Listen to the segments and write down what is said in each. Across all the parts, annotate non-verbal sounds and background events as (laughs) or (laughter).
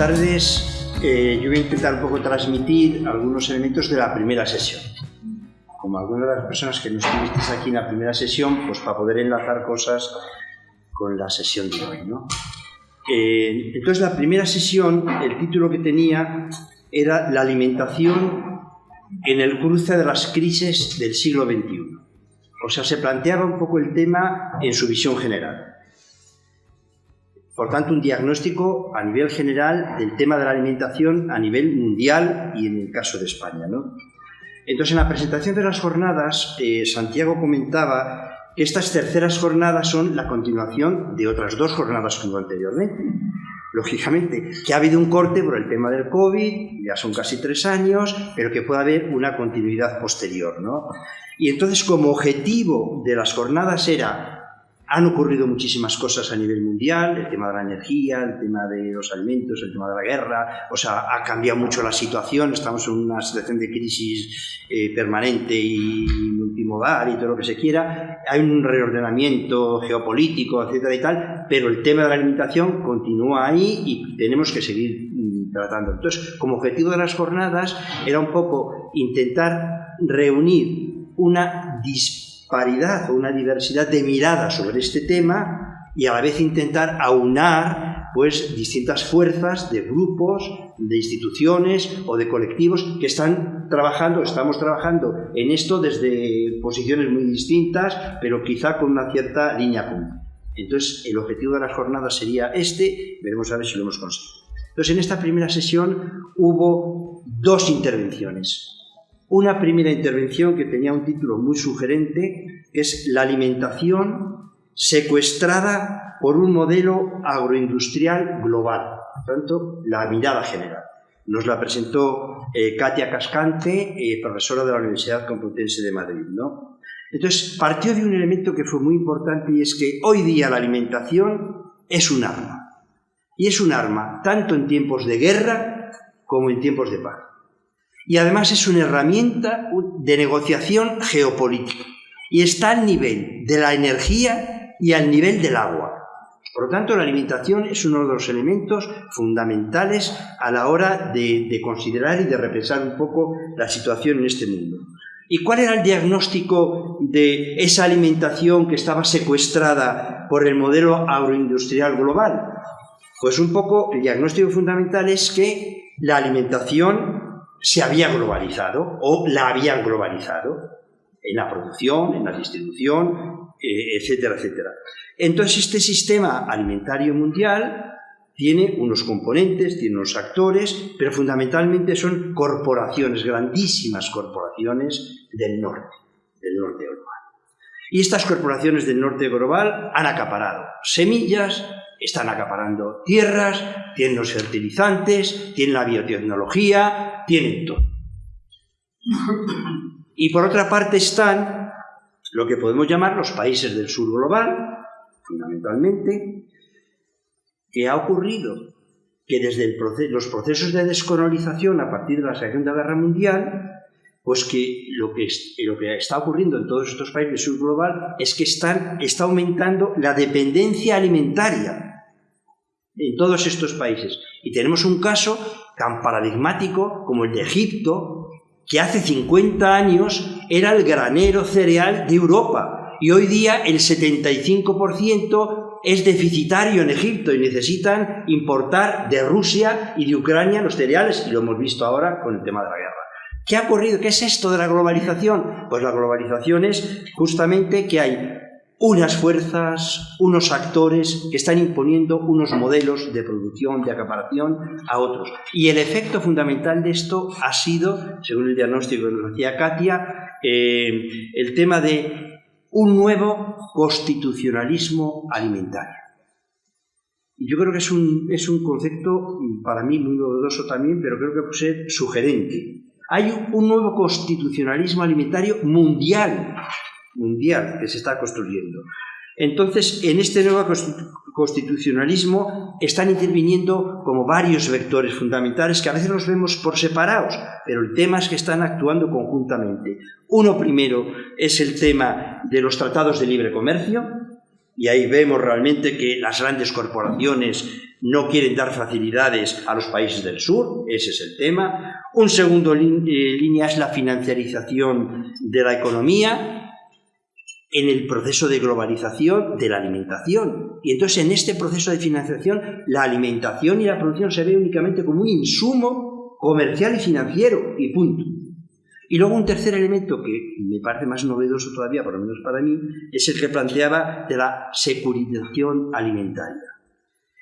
tardes. Eh, yo voy a intentar un poco transmitir algunos elementos de la primera sesión. Como algunas de las personas que no estuvisteis aquí en la primera sesión, pues para poder enlazar cosas con la sesión de hoy. ¿no? Eh, entonces, la primera sesión, el título que tenía era La alimentación en el cruce de las crisis del siglo XXI. O sea, se planteaba un poco el tema en su visión general. Por tanto, un diagnóstico a nivel general del tema de la alimentación a nivel mundial y en el caso de España. ¿no? Entonces, en la presentación de las jornadas, eh, Santiago comentaba que estas terceras jornadas son la continuación de otras dos jornadas que hubo anteriormente. Lógicamente, que ha habido un corte por el tema del COVID, ya son casi tres años, pero que puede haber una continuidad posterior. ¿no? Y entonces, como objetivo de las jornadas era han ocurrido muchísimas cosas a nivel mundial, el tema de la energía, el tema de los alimentos, el tema de la guerra, o sea, ha cambiado mucho la situación, estamos en una situación de crisis eh, permanente y multimodal y todo lo que se quiera, hay un reordenamiento geopolítico, etcétera y tal, pero el tema de la alimentación continúa ahí y tenemos que seguir mm, tratando. Entonces, como objetivo de las jornadas era un poco intentar reunir una disposición paridad o una diversidad de miradas sobre este tema y a la vez intentar aunar pues distintas fuerzas de grupos, de instituciones o de colectivos que están trabajando, estamos trabajando en esto desde posiciones muy distintas, pero quizá con una cierta línea común. Entonces, el objetivo de las jornadas sería este, veremos a ver si lo hemos conseguido. Entonces, en esta primera sesión hubo dos intervenciones. Una primera intervención que tenía un título muy sugerente, es la alimentación secuestrada por un modelo agroindustrial global, por tanto, la mirada general. Nos la presentó eh, Katia Cascante, eh, profesora de la Universidad Complutense de Madrid. ¿no? Entonces, partió de un elemento que fue muy importante y es que hoy día la alimentación es un arma. Y es un arma tanto en tiempos de guerra como en tiempos de paz y además es una herramienta de negociación geopolítica y está al nivel de la energía y al nivel del agua. Por lo tanto, la alimentación es uno de los elementos fundamentales a la hora de, de, considerar y de repensar un poco la situación en este mundo. ¿Y cuál era el diagnóstico de esa alimentación que estaba secuestrada por el modelo agroindustrial global? Pues un poco el diagnóstico fundamental es que la alimentación se había globalizado o la habían globalizado en la producción, en la distribución, eh, etcétera, etcétera. Entonces este sistema alimentario mundial tiene unos componentes, tiene unos actores, pero fundamentalmente son corporaciones, grandísimas corporaciones del norte, del norte global. Y estas corporaciones del norte global han acaparado semillas, están acaparando tierras, tienen los fertilizantes, tienen la biotecnología, tienen todo. Y por otra parte están lo que podemos llamar los países del sur global, fundamentalmente, que ha ocurrido que desde los procesos de descolonización a partir de la Segunda Guerra Mundial, pues que lo que, está ocurriendo en todos estos países del sur global es que están, está aumentando la dependencia alimentaria en todos estos países. Y tenemos un caso tan paradigmático como el de Egipto, que hace 50 años era el granero cereal de Europa y hoy día el 75% es deficitario en Egipto y necesitan importar de Rusia y de Ucrania los cereales y lo hemos visto ahora con el tema de la guerra. ¿Qué ha ocurrido? ¿Qué es esto de la globalización? Pues la globalización es justamente que hay unas fuerzas, unos actores que están imponiendo unos modelos de producción, de acaparación a otros. Y el efecto fundamental de esto ha sido, según el diagnóstico que nos hacía Katia, eh, el tema de un nuevo constitucionalismo alimentario. Yo creo que es un, es un concepto para mí muy novedoso también, pero creo que puede ser sugerente. Hay un nuevo constitucionalismo alimentario mundial mundial que se está construyendo. Entonces, en este nuevo constitucionalismo están interviniendo como varios vectores fundamentales que a veces los vemos por separados, pero el tema es que están actuando conjuntamente. Uno primero es el tema de los tratados de libre comercio, y ahí vemos realmente que las grandes corporaciones no quieren dar facilidades a los países del sur, ese es el tema. Un segundo eh, línea es la financiarización de la economía en el proceso de globalización de la alimentación. Y entonces en este proceso de financiación la alimentación y la producción se ve únicamente como un insumo comercial y financiero y punto. Y luego un tercer elemento que me parece más novedoso todavía, por lo menos para mí, es el que planteaba de la securitización alimentaria.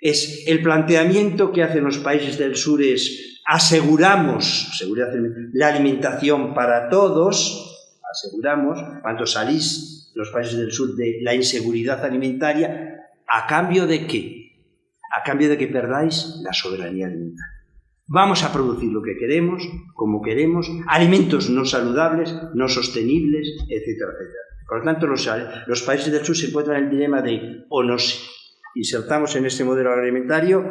Es el planteamiento que hacen los países del sur es aseguramos seguridad, la alimentación para todos, aseguramos, cuando salís los países del sur de la inseguridad alimentaria, ¿a cambio de qué? A cambio de que perdáis la soberanía alimentaria. Vamos a producir lo que queremos, como queremos, alimentos no saludables, no sostenibles, etcétera, etcétera. Por lo tanto, los, los países del sur se encuentran en el dilema de o nos insertamos en este modelo agroalimentario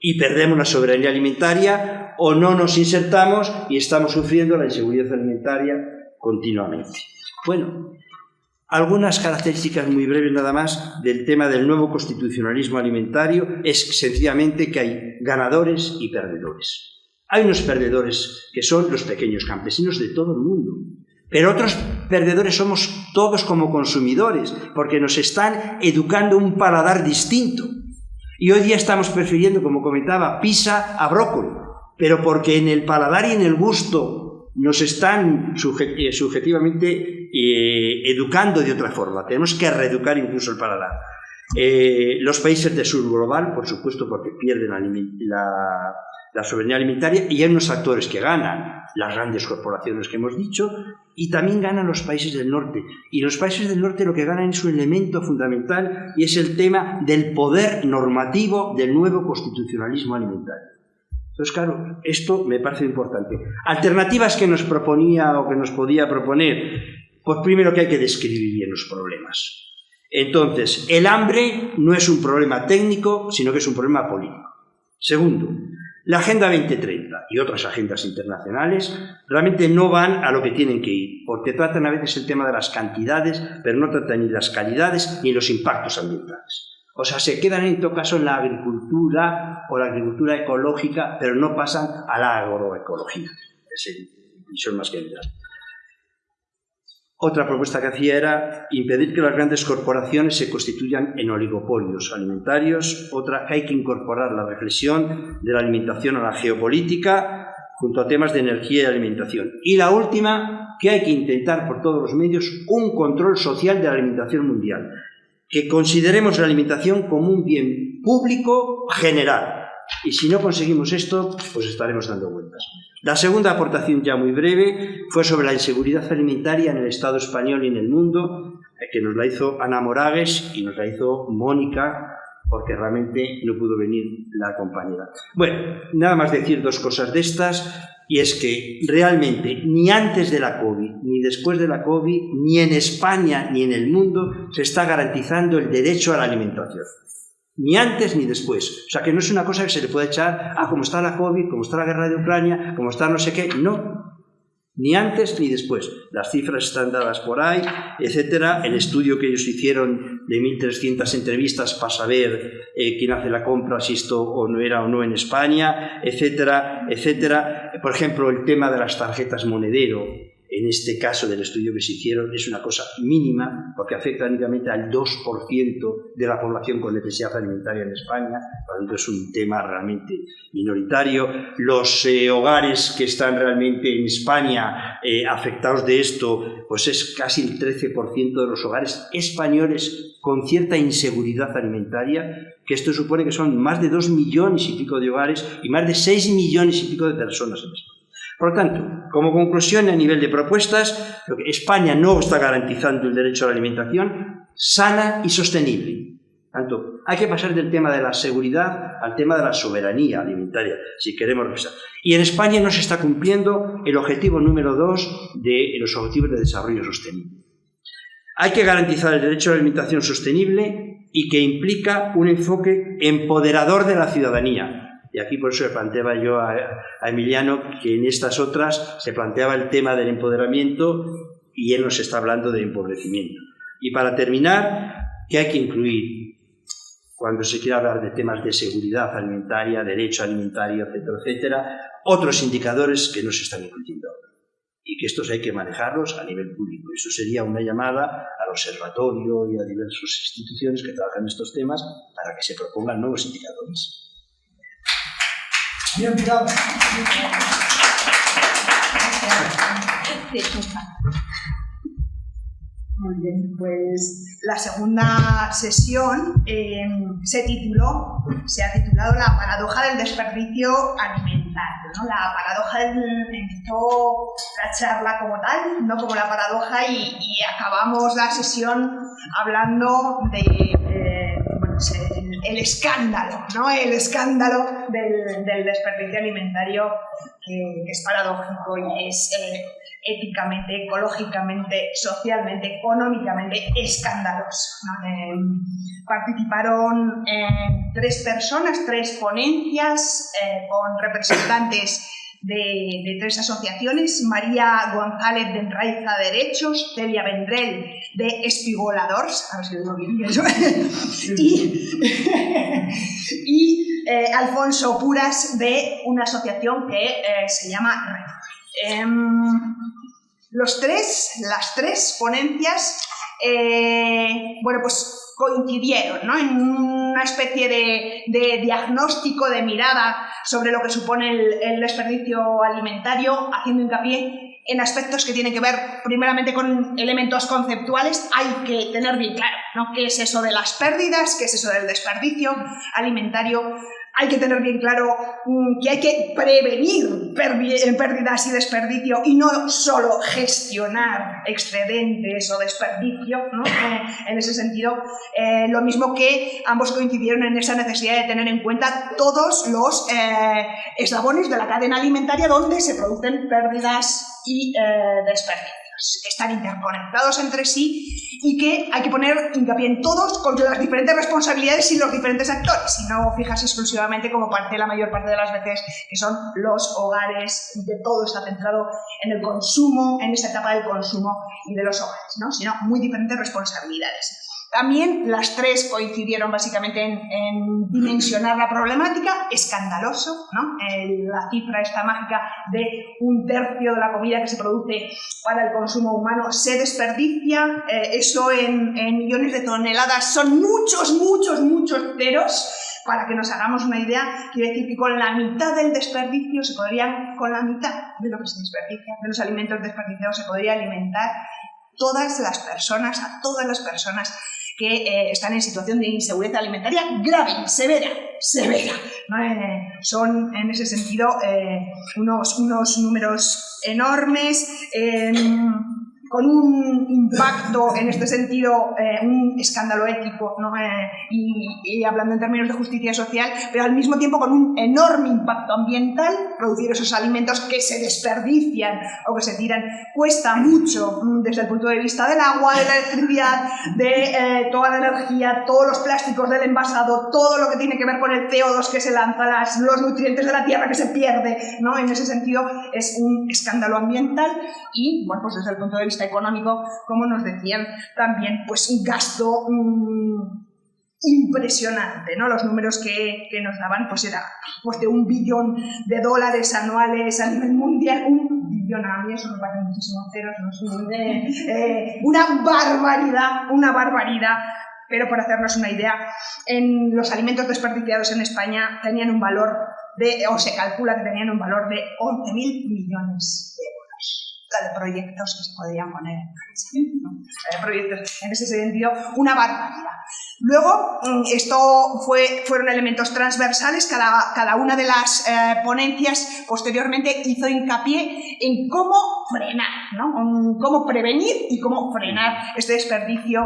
y perdemos la soberanía alimentaria, o no nos insertamos y estamos sufriendo la inseguridad alimentaria continuamente. Bueno, algunas características muy breves nada más del tema del nuevo constitucionalismo alimentario es sencillamente que hay ganadores y perdedores. Hay unos perdedores que son los pequeños campesinos de todo el mundo, pero otros perdedores somos todos como consumidores, porque nos están educando un paladar distinto. Y hoy día estamos prefiriendo, como comentaba, pizza a brócoli, pero porque en el paladar y en el gusto nos están eh, subjetivamente eh, educando de otra forma. Tenemos que reeducar incluso el paladar. Eh, los países del sur global, por supuesto, porque pierden la, la, soberanía alimentaria, y hay unos actores que ganan, las grandes corporaciones que hemos dicho, y también ganan los países del norte. Y los países del norte lo que ganan es un elemento fundamental y es el tema del poder normativo del nuevo constitucionalismo alimentario. Entonces, claro, esto me parece importante. Alternativas que nos proponía o que nos podía proponer, pues primero que hay que describir bien los problemas. Entonces, el hambre no es un problema técnico, sino que es un problema político. Segundo, la Agenda 2030 y otras agendas internacionales realmente no van a lo que tienen que ir, porque tratan a veces el tema de las cantidades, pero no tratan ni las calidades ni los impactos ambientales. O sea, se quedan en todo caso en la agricultura o la agricultura ecológica, pero no pasan a la agroecología. Es visión más general. Otra propuesta que hacía era impedir que las grandes corporaciones se constituyan en oligopolios alimentarios. Otra, que hay que incorporar la reflexión de la alimentación a la geopolítica junto a temas de energía y alimentación. Y la última, que hay que intentar por todos los medios un control social de la alimentación mundial que consideremos la alimentación como un bien público general. Y si no conseguimos esto, pues estaremos dando vueltas. La segunda aportación, ya muy breve, fue sobre la inseguridad alimentaria en el Estado español y en el mundo, eh, que nos la hizo Ana Moragues y nos la hizo Mónica, porque realmente no pudo venir la compañera. Bueno, nada más decir dos cosas de estas y es que realmente ni antes de la COVID, ni después de la COVID, ni en España ni en el mundo se está garantizando el derecho a la alimentación. Ni antes ni después. O sea, que no es una cosa que se le pueda echar, ah, como está la COVID, como está la guerra de Ucrania, como está no sé qué. No, ni antes ni después. Las cifras están dadas por ahí, etcétera. El estudio que ellos hicieron de 1.300 entrevistas para saber eh, quién hace la compra, si esto o no era o no en España, etcétera, etcétera. Por ejemplo, el tema de las tarjetas monedero en este caso del estudio que se hicieron es una cosa mínima porque afecta únicamente al 2% de la población con necesidad alimentaria en España, por lo tanto es un tema realmente minoritario. Los eh, hogares que están realmente en España eh, afectados de esto, pues es casi el 13% de los hogares españoles con cierta inseguridad alimentaria, que esto supone que son más de 2 millones y pico de hogares y más de 6 millones y pico de personas en España. Por lo tanto, como conclusión a nivel de propuestas, España no está garantizando el derecho a la alimentación sana y sostenible. Tanto, hay que pasar del tema de la seguridad al tema de la soberanía alimentaria, si queremos revisar. Y en España no se está cumpliendo el objetivo número dos de los objetivos de desarrollo sostenible. Hay que garantizar el derecho a la alimentación sostenible y que implica un enfoque empoderador de la ciudadanía, y aquí por eso le planteaba yo a, Emiliano que en estas otras se planteaba el tema del empoderamiento y él nos está hablando de empobrecimiento. Y para terminar, que hay que incluir cuando se quiere hablar de temas de seguridad alimentaria, derecho alimentario, etcétera, etcétera, otros indicadores que no se están incluyendo y que estos hay que manejarlos a nivel público. Eso sería una llamada al observatorio y a diversas instituciones que trabajan estos temas para que se propongan nuevos indicadores. Bien, muy bien, pues la segunda sesión eh, se tituló, se ha titulado La paradoja del desperdicio alimentario. ¿no? La paradoja del, empezó la charla como tal, no como la paradoja, y, acabamos la sesión hablando de eh, el, escándalo, ¿no? El escándalo del, desperdicio alimentario que, es paradójico y es eh, éticamente, ecológicamente, socialmente, económicamente escandaloso. Em, participaron eh, tres personas, tres ponencias eh, con representantes de, tres asociaciones, María González de Enraiza Derechos, Celia Vendrell de Espigoladores, a ver si lo digo bien eso, y, eh, Alfonso Puras de una asociación que se llama Red. Em, los tres, las tres ponencias, eh, bueno, pues coincidieron ¿no? en una especie de, diagnóstico, de mirada sobre lo que supone el, desperdicio alimentario, haciendo hincapié en aspectos que tienen que ver primeramente con elementos conceptuales, hay que tener bien claro ¿no? qué es eso de las pérdidas, qué es eso del desperdicio alimentario, hay que tener bien claro mm, que hay que prevenir eh, pérdidas y desperdicio y no solo gestionar excedentes o desperdicio, ¿no? Eh, en ese sentido, eh, lo mismo que ambos coincidieron en esa necesidad de tener en cuenta todos los eslabones de la cadena alimentaria donde se producen pérdidas y desperdicios que están interconectados entre sí y que hay que poner hincapié en todos con las diferentes responsabilidades y los diferentes actores y no fijas exclusivamente como parte la mayor parte de las veces que son los hogares que todo está centrado en el consumo, en esa etapa del consumo y de los hogares, ¿no? sino muy diferentes responsabilidades. También las tres coincidieron básicamente en, dimensionar la problemática, escandaloso, ¿no? la cifra esta mágica de un tercio de la comida que se produce para el consumo humano se desperdicia, eh, eso en, millones de toneladas. Son muchos, muchos, muchos ceros, para que nos hagamos una idea, quiere decir que con la mitad del desperdicio se podrían, con la mitad de lo que se desperdicia, de los alimentos desperdiciados, se podría alimentar todas las personas, a todas las personas que eh, están en situación de inseguridad alimentaria grave, severa, severa. Son en ese sentido eh, unos, unos números enormes con un impacto en este sentido, eh, un escándalo ético, ¿no? Eh, y, hablando en términos de justicia social, pero al mismo tiempo con un enorme impacto ambiental, producir esos alimentos que se desperdician o que se tiran, cuesta mucho mm, desde el punto de vista del agua, de la electricidad, de eh, toda la energía, todos los plásticos del envasado, todo lo que tiene que ver con el CO2 que se lanza, las, los nutrientes de la tierra que se pierde, ¿no? En ese sentido es un escándalo ambiental y, bueno, pues desde el punto de vista económico, como nos decían también, pues un gasto mm, impresionante, ¿no? Los números que, nos daban, pues era pues de un billón de dólares anuales a nivel mundial, un billón a mí, eso me parece muchísimos ceros, ¿no? Eh, una barbaridad, una barbaridad, pero por hacernos una idea, en los alimentos desperdiciados en España tenían un valor de, o se calcula que tenían un valor de 11.000 millones de euros la de proyectos que se podrían poner en de proyectos, en ese sentido, una barbaridad. Luego, mm, esto fue, fueron elementos transversales, cada, cada una de las eh, ponencias posteriormente hizo hincapié en cómo frenar, ¿no? cómo prevenir y cómo frenar este desperdicio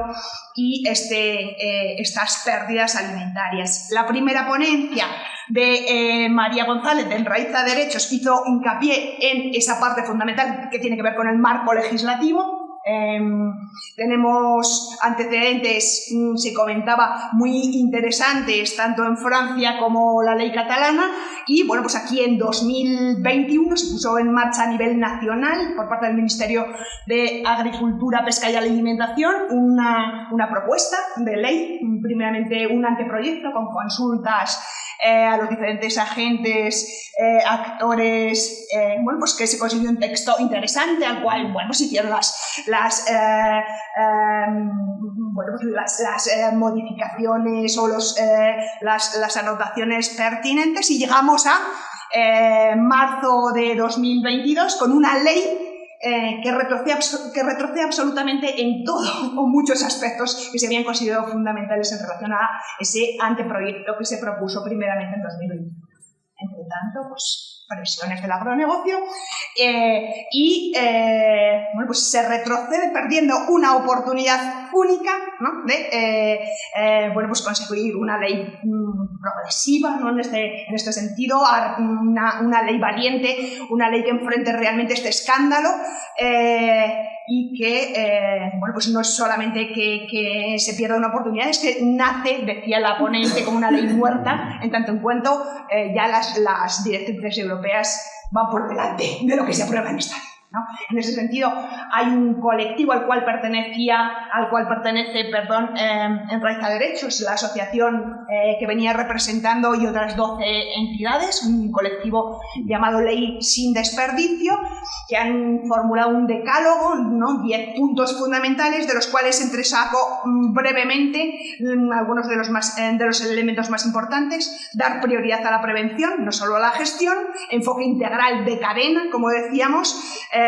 y este, eh, estas pérdidas alimentarias. La primera ponencia de eh, María González, de Enraiza Derechos, hizo hincapié en esa parte fundamental que tiene que ver con el marco legislativo, Em, tenemos antecedentes, mm, se comentaba, muy interesantes, tanto en Francia como la ley catalana, y bueno, pues aquí en 2021 se puso en marcha a nivel nacional, por parte del Ministerio de Agricultura, Pesca y Alimentación, una, una propuesta de ley, primeramente un anteproyecto con consultas eh, a los diferentes agentes, eh, actores, eh, bueno, pues que se consiguió un texto interesante al cual, bueno, se hicieron las, las, em, bueno, pues las, las modificaciones o los, las, las anotaciones pertinentes y llegamos a marzo de 2022 con una ley eh, que, retrocede, que retrocede absolutamente en todo (laughs) o muchos aspectos que se habían considerado fundamentales en relación a ese anteproyecto que se propuso primeramente en 2020. Entre tanto, pues presiones del agronegocio eh, y eh, bueno, pues se retrocede perdiendo una oportunidad única ¿no? de eh, bueno, pues conseguir una ley mm, progresiva ¿no? en, este, en este sentido, una, una, ley valiente, una ley que enfrente realmente este escándalo y que, eh, bueno, pues no es solamente que, que, se pierda una oportunidad, es que nace, decía la ponente, como una ley muerta, en tanto en cuanto eh, ya las, las directrices europeas van por delante de lo que se aprueba en esta ley. En ese sentido, hay un colectivo al cual pertenecía, al cual pertenece, perdón, eh, en Raíz a Derechos, la asociación eh, que venía representando y otras 12 entidades, un colectivo llamado Ley Sin Desperdicio, que han formulado un decálogo, ¿no? 10 puntos fundamentales, de los cuales entresaco mm, brevemente mm, algunos de los, más, eh, de los elementos más importantes, dar prioridad a la prevención, no solo a la gestión, enfoque integral de cadena, como decíamos, eh,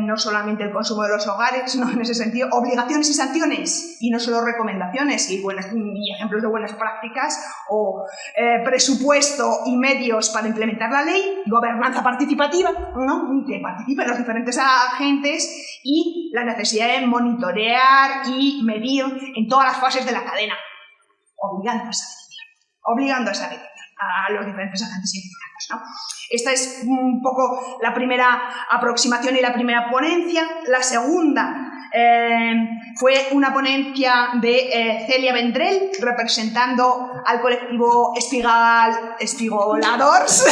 no solamente el consumo de los hogares, (laughs) sino en ese sentido, obligaciones y sanciones, y no solo recomendaciones y, buenas, y ejemplos de buenas prácticas, o eh, presupuesto y medios para implementar la ley, gobernanza participativa, ¿no? que participen los diferentes agentes, y la necesidad de monitorear y medir en todas las fases de la cadena, obligando a esa obligando a esa a los diferentes agentes implicados. ¿no? Esta es un poco la primera aproximación y la primera ponencia. La segunda eh, fue una ponencia de eh, Celia Vendrell representando al colectivo Espigal, Espigoladors,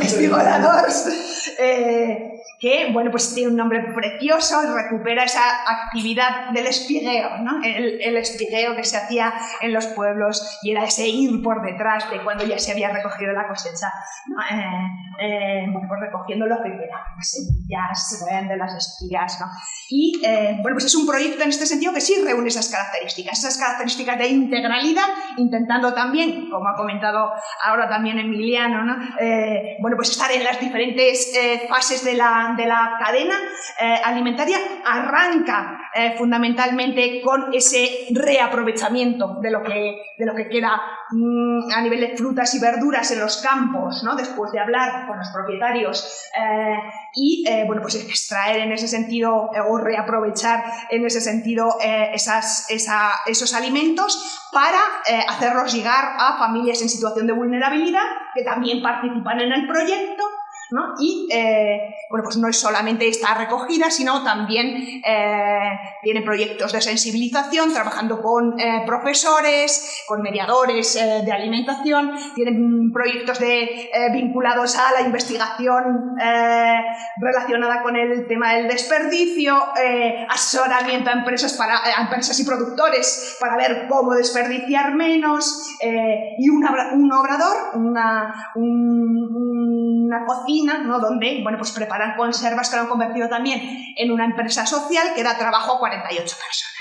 Espigoladors (laughs) eh, que bueno, pues tiene un nombre precioso y recupera esa actividad del espigueo, ¿no? el, el espigueo que se hacía en los pueblos y era ese ir por detrás de cuando ya se había recogido la cosecha, eh, eh, bueno, pues recogiendo lo que queda, las semillas de las espigas. ¿no? Y eh, bueno, pues es un proyecto en este sentido que sí reúne esas características, esas características de integralidad, intentando también, como ha comentado ahora también Emiliano, ¿no? bueno, pues estar en las diferentes fases de la de la cadena eh, alimentaria arranca eh, fundamentalmente con ese reaprovechamiento de lo que, de lo que queda mm, a nivel de frutas y verduras en los campos, ¿no? después de hablar con los propietarios eh, y bueno, pues extraer en ese sentido o reaprovechar en ese sentido esos alimentos para hacerlos llegar a familias en situación de vulnerabilidad que también participan en el proyecto y eh, bueno, pues no es solamente esta recogida, sino también eh, tiene proyectos de sensibilización, trabajando con eh, profesores, con mediadores de alimentación, tienen proyectos de, vinculados a la investigación relacionada con el tema del desperdicio, asesoramiento a empresas, para, empresas y productores para ver cómo desperdiciar menos, y un, obrador, una, una cocina ¿no? donde bueno, pues preparan conservas que lo han convertido también en una empresa social que da trabajo a 48 personas.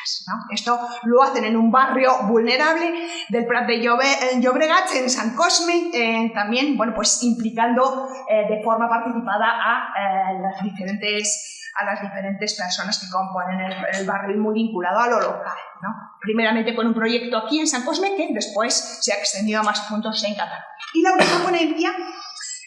Esto lo hacen en un barrio vulnerable del Prat de Llobregat, en San Cosme, eh, también bueno, pues implicando eh, de forma participada a, eh, las diferentes a las diferentes personas que componen el, barrio y muy vinculado a lo local. ¿no? Primeramente con un proyecto aquí en San Cosme que después se ha extendido a más puntos en Cataluña. Y la última ponencia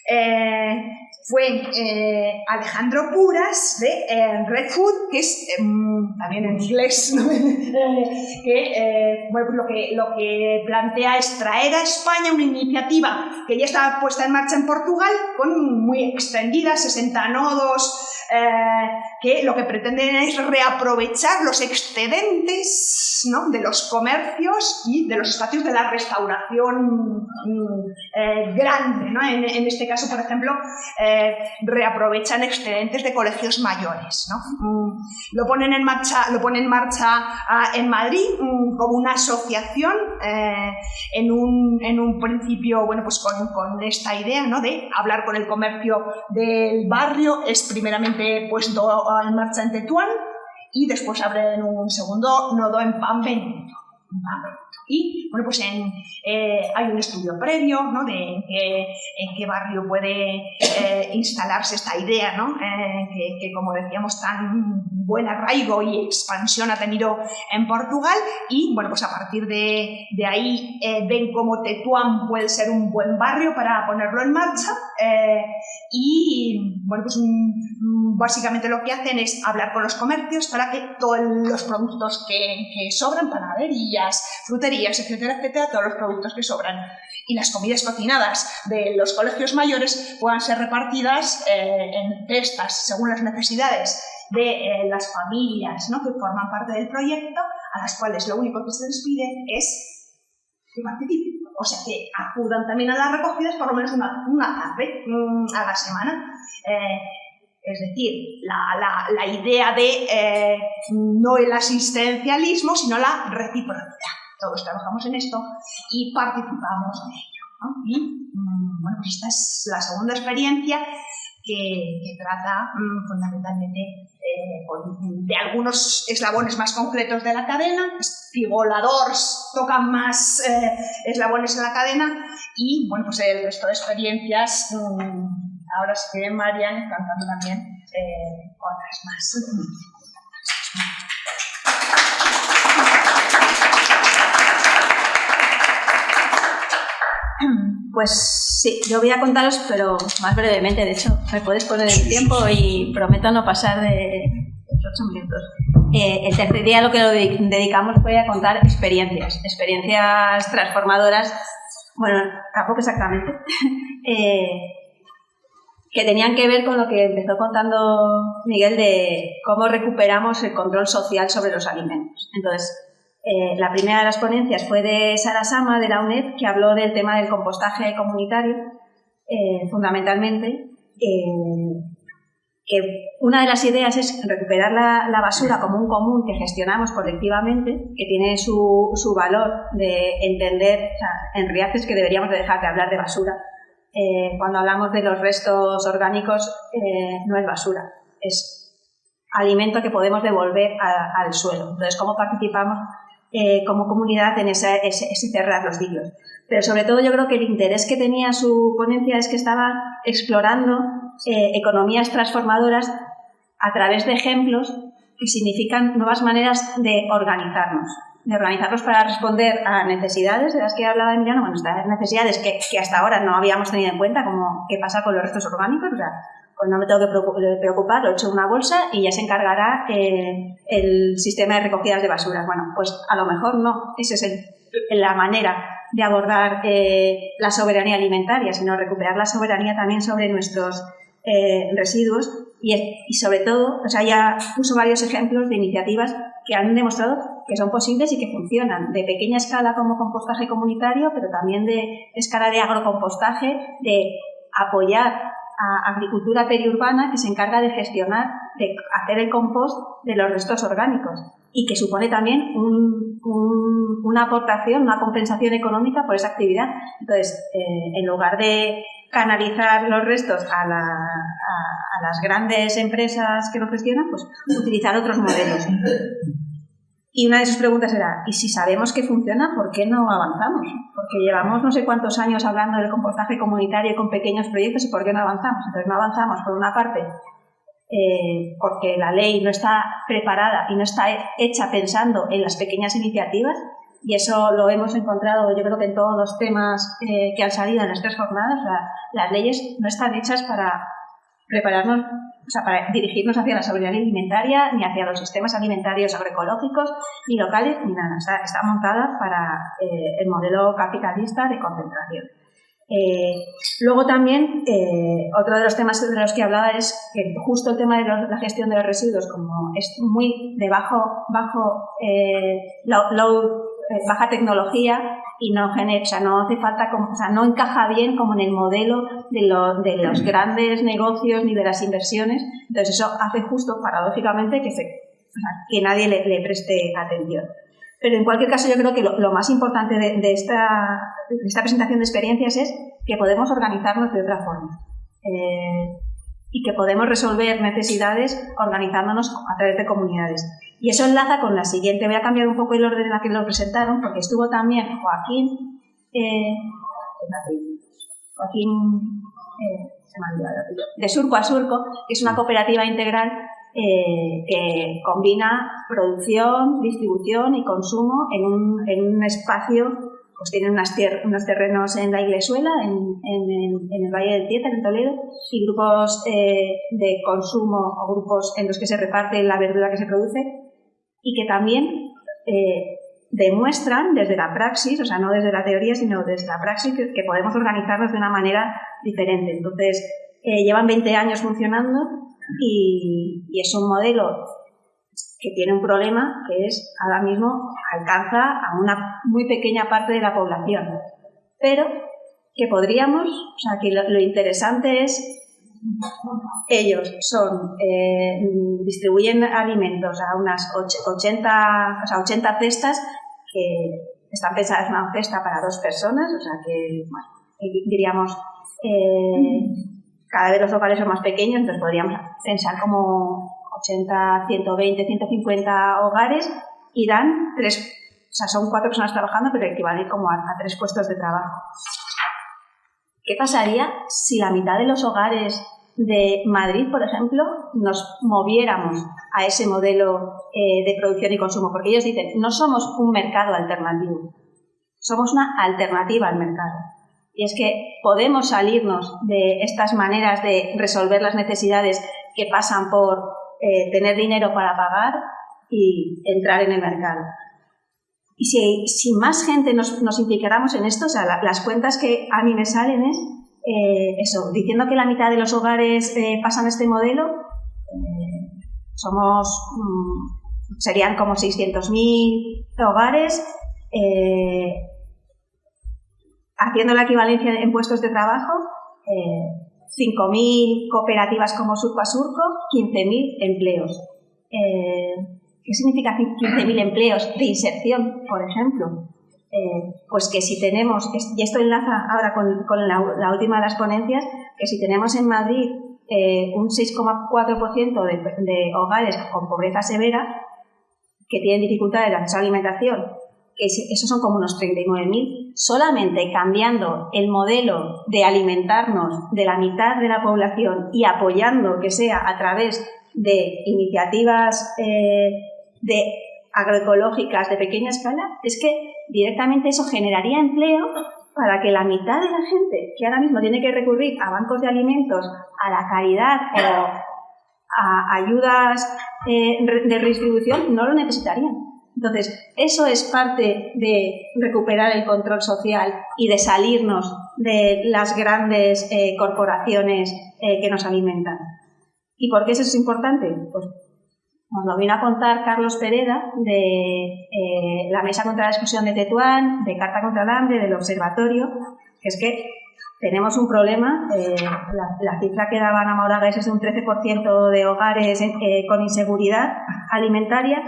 eh, fue eh, Alejandro Puras de eh, Red Food, que es em, también en inglés, (laughs) que, eh, bueno, pues lo que lo que plantea es traer a España una iniciativa que ya está puesta en marcha en Portugal, con muy extendida, 60 nodos, que lo que pretenden es reaprovechar los excedentes ¿no? de los comercios y de los espacios de la restauración mm, grande. ¿no? En, este caso, por ejemplo, reaprovechan excedentes de colegios mayores. Mm, lo ponen en marcha, lo ponen en, marcha ah, en Madrid mm, como una asociación eh, en, un, en, un, principio bueno, pues con, con, esta idea ¿no? de hablar con el comercio del barrio. Es primeramente puesto en marcha en Tetuán y después abren un segundo nodo en Pambenito. Y bueno, pues eh, hay un estudio previo ¿no? de en qué, barrio puede eh, instalarse esta idea, ¿no? Eh, que, como decíamos, tan buen arraigo y expansión ha tenido en Portugal. Y bueno, pues a partir de, de ahí ven cómo Tetuán puede ser un buen barrio para ponerlo en marcha. Y pues básicamente lo que hacen es hablar con los comercios para que todos los productos que, que sobran, panaderías, fruterías, etcétera, etcétera, todos los productos que sobran. Y las comidas cocinadas de los colegios mayores puedan ser repartidas eh, en cestas según las necesidades de eh, las familias ¿no? que forman parte del proyecto, a las cuales lo único que se les pide es que participen. O sea, que acudan también a las recogidas por lo menos una, una tarde mm, a la semana. Eh, es decir, la, idea de no el asistencialismo, sino la reciprocidad todos trabajamos en esto y participamos en ello. Y mm, bueno, pues esta es la segunda experiencia que, trata mm, fundamentalmente eh, de algunos eslabones más concretos de la cadena, espigoladores tocan más eh, eslabones en la cadena y bueno, pues el resto de experiencias, mm, ahora se quieren Marian cantando también eh, otras más. Pues sí, yo voy a contaros, pero más brevemente. De hecho, me puedes poner el tiempo y prometo no pasar de los ocho minutos. Eh, el tercer día lo que lo dedicamos fue a contar experiencias, experiencias transformadoras, bueno, tampoco exactamente, (laughs) eh, que tenían que ver con lo que empezó contando Miguel de cómo recuperamos el control social sobre los alimentos. Entonces, eh, la primera de las ponencias fue de Sara Sama, de la UNED, que habló del tema del compostaje comunitario, eh, fundamentalmente. Eh, que una de las ideas es recuperar la, basura como un común que gestionamos colectivamente, que tiene su, su valor de entender, en realidad es que deberíamos de dejar de hablar de basura. cuando hablamos de los restos orgánicos, no es basura, es alimento que podemos devolver al suelo. Entonces, ¿cómo participamos eh, como comunidad en ese, cerrar los ciclos. Pero sobre todo yo creo que el interés que tenía su ponencia es que estaba explorando eh, economías transformadoras a través de ejemplos que significan nuevas maneras de organizarnos, de organizarnos para responder a necesidades de las que hablaba Emiliano, bueno, estas necesidades que, que, hasta ahora no habíamos tenido en cuenta, como qué pasa con los restos orgánicos, o sea, pues no me tengo que preocupar, lo echo en una bolsa y ya se encargará eh, el sistema de recogidas de basuras. Bueno, pues a lo mejor no, esa es la manera de abordar eh, la soberanía alimentaria, sino recuperar la soberanía también sobre nuestros eh, residuos y, y, sobre todo, o sea, ya puso varios ejemplos de iniciativas que han demostrado que son posibles y que funcionan, de pequeña escala como compostaje comunitario, pero también de escala de agrocompostaje, de apoyar a agricultura periurbana que se encarga de gestionar, de hacer el compost de los restos orgánicos y que supone también una aportación, una compensación económica por esa actividad. Entonces, eh, en lugar de canalizar los restos a, a, las grandes empresas que lo gestionan, pues utilizar otros modelos. Y una de sus preguntas era, ¿y si sabemos que funciona, por qué no avanzamos? Porque llevamos no sé cuántos años hablando del compostaje comunitario con pequeños proyectos y ¿por qué no avanzamos? Entonces no avanzamos, por una parte, eh, porque la ley no está preparada y no está hecha pensando en las pequeñas iniciativas, y eso lo hemos encontrado yo creo que en todos los temas eh, que han salido en las jornadas, las leyes no están hechas para prepararnos, o sea, para dirigirnos hacia la seguridad alimentaria, ni hacia los sistemas alimentarios agroecológicos, ni locales, ni nada. Está, montada para eh, el modelo capitalista de concentración. Eh, luego también, eh, otro de los temas de los que hablaba es que justo el tema de la gestión de los residuos, como es muy de bajo, bajo baja tecnología, y no genera, o sea, no hace falta, como, o sea, no encaja bien como en el modelo de, de los grandes negocios ni de las inversiones. Entonces eso hace justo, paradójicamente, que, se, que nadie le, preste atención. Pero en cualquier caso yo creo que lo, más importante de, esta, esta, presentación de experiencias es que podemos organizarnos de otra forma. Eh, y que podemos resolver necesidades organizándonos a través de comunidades. Y eso enlaza con la siguiente. Voy a cambiar un poco el orden en el que lo presentaron, porque estuvo también Joaquín, eh, Joaquín eh, de Surco a Surco, que es una cooperativa integral eh, que combina producción, distribución y consumo en un, en un espacio pues tienen unos terrenos en la Iglesuela, en, en, el Valle del Tietar, en Toledo, y grupos de consumo o grupos en los que se reparte la verdura que se produce y que también eh, demuestran desde la praxis, o sea, no desde la teoría, sino desde la praxis, que, podemos organizarnos de una manera diferente. Entonces, eh, llevan 20 años funcionando y, es un modelo que tiene un problema que es ahora mismo alcanza a una muy pequeña parte de la población, pero que podríamos, o sea, que lo interesante es ellos son, eh, distribuyen alimentos a unas 80, o sea, 80 cestas que están pensadas una cesta para dos personas, o sea que, diríamos, eh, cada vez los locales son más pequeños, entonces podríamos pensar como 80, 120, 150 hogares y dan tres, o sea, son cuatro personas trabajando, pero equivalen como a tres puestos de trabajo. ¿Qué pasaría si la mitad de los hogares de Madrid, por ejemplo, nos moviéramos a ese modelo eh, de producción y consumo? Porque ellos dicen, no somos un mercado alternativo, somos una alternativa al mercado. Y es que podemos salirnos de estas maneras de resolver las necesidades que pasan por eh, tener dinero para pagar y entrar en el mercado. Y si, más gente nos, nos implicáramos en esto, o sea, las cuentas que a mí me salen es, eh, eso, diciendo que la mitad de los hogares eh, pasan este modelo, eh, somos, mm, serían como 600.000 hogares, haciendo la equivalencia en puestos de trabajo, 5.000 cooperativas como Surco a Surco, 15.000 empleos. ¿Qué significa 15.000 empleos de inserción, por ejemplo? Eh, pues que si tenemos, y esto enlaza ahora con, la, última de las ponencias, que si tenemos en Madrid eh, un 6,4% de, hogares con pobreza severa, que tienen dificultades de acceso a alimentación, que esos son como unos 39.000, solamente cambiando el modelo de alimentarnos de la mitad de la población y apoyando que sea a través de iniciativas eh, de agroecológicas de pequeña escala, es que directamente eso generaría empleo para que la mitad de la gente que ahora mismo tiene que recurrir a bancos de alimentos, a la caridad o a ayudas eh, de redistribución, no lo necesitarían. Entonces, eso es parte de recuperar el control social y de salirnos de las grandes eh, corporaciones eh, que nos alimentan. ¿Y por qué eso es importante? Pues nos lo vino a contar Carlos Pereda de eh, la Mesa contra la Exclusión de Tetuán, de Carta contra el Hambre, del Observatorio, que es que tenemos un problema, eh, la, cifra que daban a Mauraga es un 13% de hogares eh, con inseguridad alimentaria,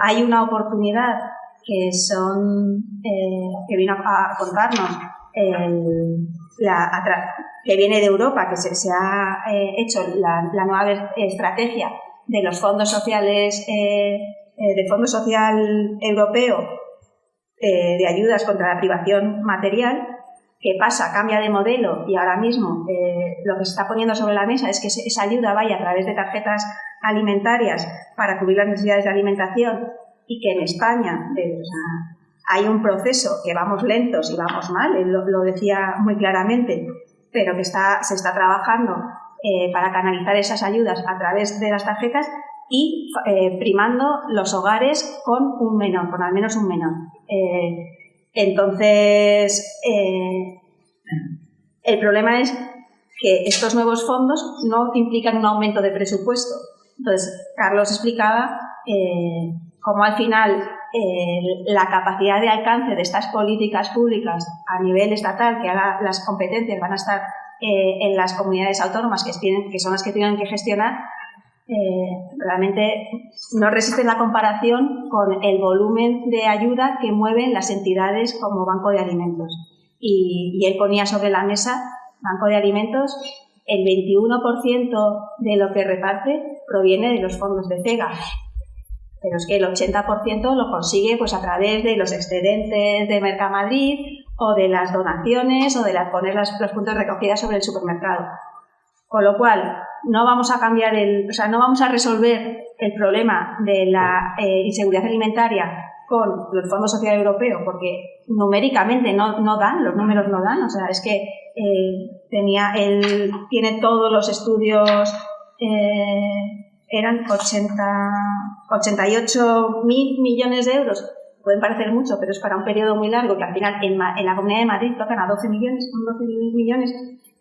hay una oportunidad que son que vino a contarnos que viene de Europa, que se, ha hecho la, la nueva estrategia de los fondos sociales, eh, eh, del Fondo Social Europeo eh, de ayudas contra la privación material, que pasa, cambia de modelo y ahora mismo lo que se está poniendo sobre la mesa es que esa ayuda vaya a través de tarjetas alimentarias para cubrir las necesidades de alimentación y que en España hay un proceso que vamos lentos y vamos mal, él lo, decía muy claramente, pero que está, se está trabajando eh, para canalizar esas ayudas a través de las tarjetas y eh, primando los hogares con un menor, con al menos un menor. entonces, el problema es que estos nuevos fondos no implican un aumento de presupuesto. Entonces, Carlos explicaba cómo al final la capacidad de alcance de estas políticas públicas a nivel estatal, que ahora las competencias van a estar eh, en las comunidades autónomas que, tienen, que son las que tienen que gestionar, eh, realmente no resisten la comparación con el volumen de ayuda que mueven las entidades como Banco de Alimentos. Y, y él ponía sobre la mesa, Banco de Alimentos, el 21% de lo que reparte proviene de los fondos de CEGA, pero es que el 80% lo consigue pues a través de los excedentes de Mercamadrid o de las donaciones o de las, poner los puntos de recogida sobre el supermercado. Con lo cual, no vamos a cambiar el, o sea, no vamos a resolver el problema de la eh, inseguridad alimentaria con el Fondo Social Europeo, porque numéricamente no, no, dan, los números no dan, o sea, es que eh, tenía, él tiene todos los estudios eh, eran 80, 88 mil millones de euros. Pueden parecer mucho, pero es para un periodo muy largo, que al final en, la Comunidad de Madrid tocan a 12 millones, 12 millones,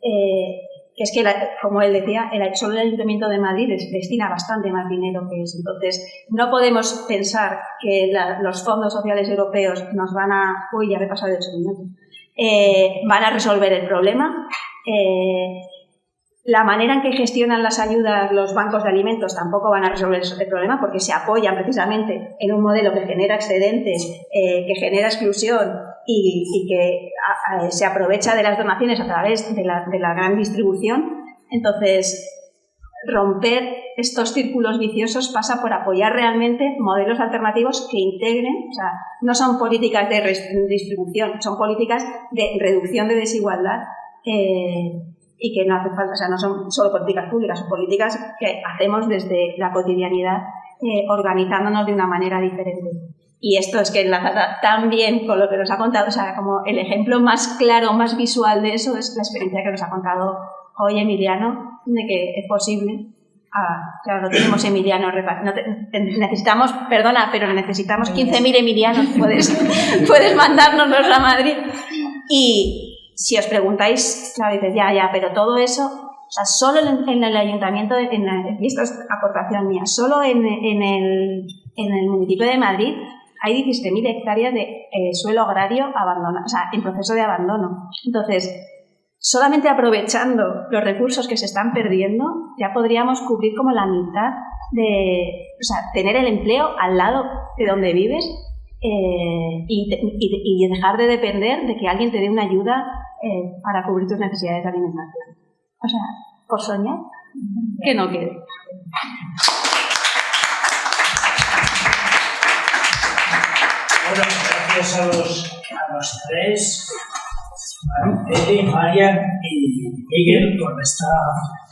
eh, que es que, como él decía, el, solo el Ayuntamiento de Madrid destina bastante más dinero que eso. Entonces, no podemos pensar que los fondos sociales europeos nos van a... Uy, ya he pasado de 8 minutos. Eh, van a resolver el problema. Eh, la manera en que gestionan las ayudas los bancos de alimentos tampoco van a resolver el problema porque se apoyan precisamente en un modelo que genera excedentes, eh, que genera exclusión y, que se aprovecha de las donaciones a través de la, gran distribución. Entonces, romper estos círculos viciosos pasa por apoyar realmente modelos alternativos que integren, o sea, no son políticas de distribución, son políticas de reducción de desigualdad. Eh, y que no hace falta, o sea, no son solo políticas públicas, son políticas que hacemos desde la cotidianidad eh, organizándonos de una manera diferente. Y esto es que enlaza tan bien con lo que nos ha contado, o sea, como el ejemplo más claro, más visual de eso es la experiencia que nos ha contado hoy Emiliano, de que es posible. Ah, claro, no tenemos Emiliano, necesitamos, perdona, pero necesitamos 15.000 Emilianos, puedes, (laughs) puedes mandárnoslos a Madrid. Y, si os preguntáis, claro, dices, ya, ya, pero todo eso, o sea, solo en, el ayuntamiento, en, y esto es aportación mía, solo en, el, en el municipio de Madrid hay 17.000 hectáreas de eh, suelo agrario abandonado, o sea, en proceso de abandono. Entonces, solamente aprovechando los recursos que se están perdiendo, ya podríamos cubrir como la mitad de, o sea, tener el empleo al lado de donde vives eh, y, dejar de depender de que alguien te dé una ayuda eh, para cubrir tus necesidades de alimentación. O sea, por soñar, que no quede. Bueno, gracias a los, a los tres, Eli, Marian y Miguel, por esta.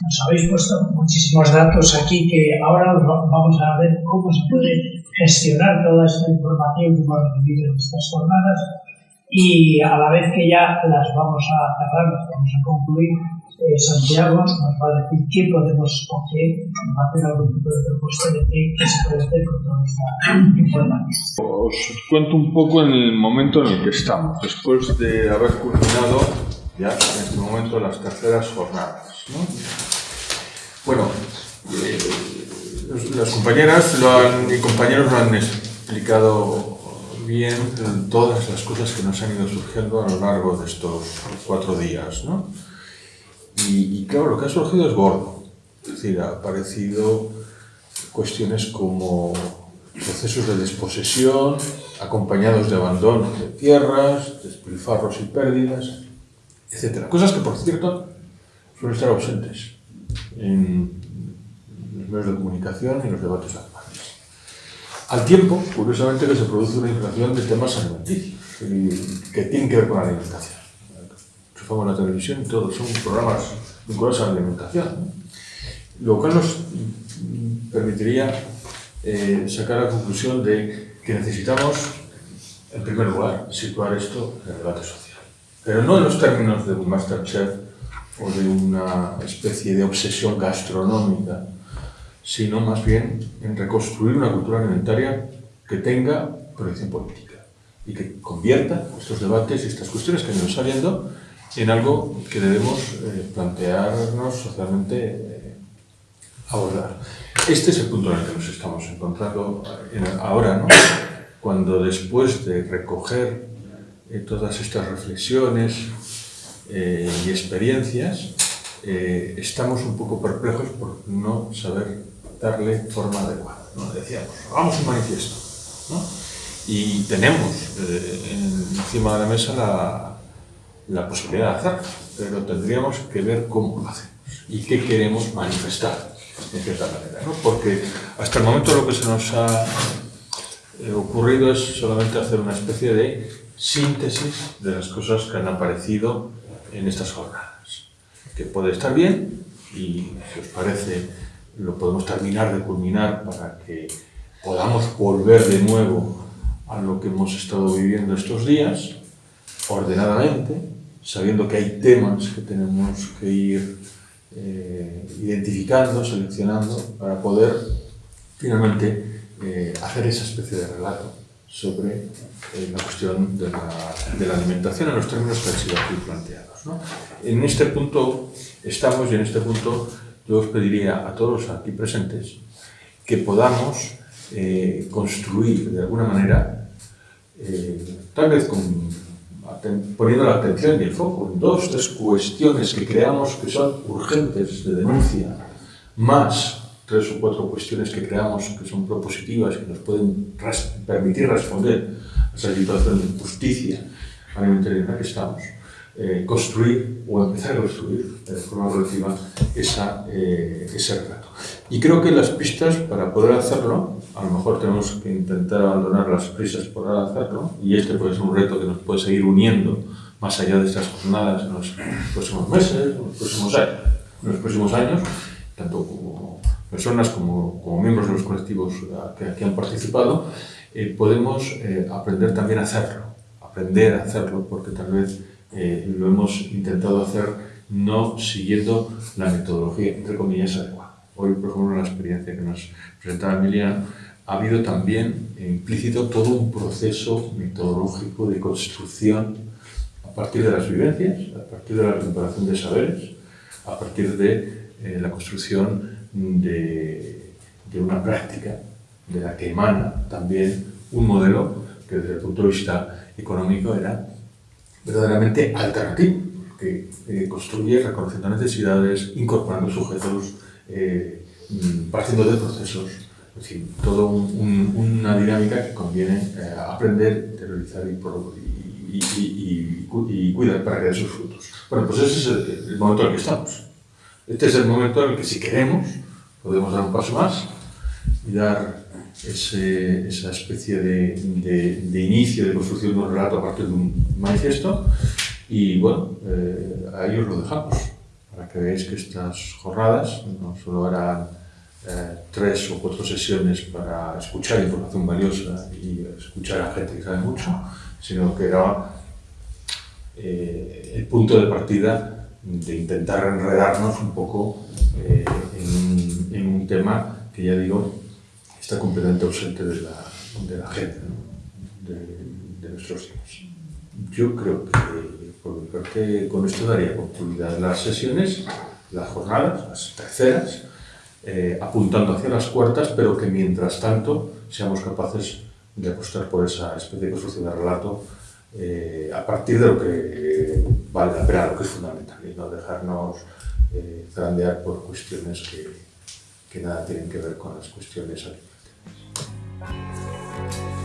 Nos habéis puesto muchísimos datos aquí que ahora vamos a ver cómo se puede gestionar toda esta información que hemos recibido en estas jornadas y a la vez que ya las vamos a cerrar, las vamos a concluir, eh, Santiago nos va a decir qué podemos o qué va a hacer algún tipo de propuesta de qué, se puede hacer con toda esta información. Os cuento un poco en el momento en el que estamos, después de haber culminado ya en este momento las terceras jornadas. ¿no? Bueno, eh, las compañeras y compañeros lo han explicado bien todas las cosas que nos han ido surgiendo a lo largo de estos cuatro días. ¿no? Y, claro, lo que ha surgido es gordo. Es decir, ha aparecido cuestiones como procesos de desposesión, acompañados de abandono de tierras, despilfarros y pérdidas, etc. Cosas que, por cierto, suelen estar ausentes en medios de comunicación y los debates actuales. Al tiempo, curiosamente, que se produce una inflación de temas alimenticios que tienen que ver con la alimentación. En la televisión todos son programas vinculados a la alimentación. Lo cual nos permitiría eh, sacar la conclusión de que necesitamos, en primer lugar, situar esto en el debate social. Pero no en los términos de un Masterchef o de una especie de obsesión gastronómica, sino más bien en reconstruir una cultura alimentaria que tenga proyección política y que convierta estos debates y estas cuestiones que nos saliendo en algo que debemos eh, plantearnos socialmente eh, abordar. Este es el punto en el que nos estamos encontrando eh, ahora, ¿no? cuando después de recoger todas estas reflexiones y experiencias, estamos un poco perplejos por no saber darle forma adecuada. ¿no? Decíamos, hagamos un manifiesto. ¿no? Y tenemos encima de la mesa la, la posibilidad de hacerlo, pero tendríamos que ver cómo lo hacemos y qué queremos manifestar, en cierta manera. ¿no? Porque hasta el momento lo que se nos ha eh, ocurrido es solamente hacer una especie de síntesis de las cosas que han aparecido en estas jornadas, que puede estar bien y si os parece lo podemos terminar de culminar para que podamos volver de nuevo a lo que hemos estado viviendo estos días, ordenadamente, sabiendo que hay temas que tenemos que ir eh, identificando, seleccionando, para poder finalmente eh, hacer esa especie de relato sobre eh, la cuestión de la, alimentación en los términos que han sido aquí planteados. ¿no? En este punto estamos y en este punto yo os pediría a todos aquí presentes que podamos construir de alguna manera, tal vez con poniendo la atención y el foco en dos, tres cuestiones que creamos que son urgentes de denuncia, más tres o cuatro cuestiones que creamos que son propositivas, que nos pueden permitir responder a esa situación de injusticia alimentaria en la que estamos, eh, construir o empezar a construir de forma relativa esa, eh. Y creo que las pistas para poder hacerlo, a lo mejor tenemos que intentar abandonar las prisas para hacerlo, y este puede ser un reto que nos puede seguir uniendo más allá de estas jornadas en los próximos meses, en los próximos años, en los próximos años tanto como personas como, como miembros de los colectivos que aquí han participado, eh, podemos eh, aprender también a hacerlo, aprender a hacerlo, porque tal vez eh, lo hemos intentado hacer no siguiendo la metodología, entre comillas, adecuada. Hoy, por ejemplo, en la experiencia que nos presentaba Emilia, ha habido también implícito todo un proceso metodológico de construcción a partir de las vivencias, a partir de la recuperación de saberes, a partir de eh, la construcción de, de, una práctica de la que emana también un modelo que desde el punto de vista económico era verdaderamente alternativo, que eh, construye reconociendo necesidades, incorporando sujetos, eh, partiendo de procesos, es decir, toda un, una dinámica que conviene eh, aprender, interiorizar y, y, y, cuidar para que dé sus frutos. Bueno, pues ese es el, momento en el que estamos. Este es el momento en el que si queremos podemos dar un paso más y dar ese, esa especie de, de, de, inicio de construcción de un relato a partir de un manifiesto y bueno, eh, ahí os lo dejamos para que veáis que estas jornadas no solo harán eh, tres o cuatro sesiones para escuchar información valiosa y escuchar a gente que sabe mucho, sino que era eh, el punto de partida de intentar enredarnos un poco eh, en, en, un tema que ya digo está completamente ausente de la, de la gente, ¿no? de, de nuestros días. Yo creo que porque creo que con esto daría oportunidad las sesiones, las jornadas, las terceras, eh, apuntando hacia las cuartas, pero que mientras tanto seamos capaces de apostar por esa especie de construcción de relato eh, a partir de lo que vale la pena, lo que es fundamental, y no dejarnos eh, zarandear por cuestiones que, que nada tienen que ver con las cuestiones alimentarias.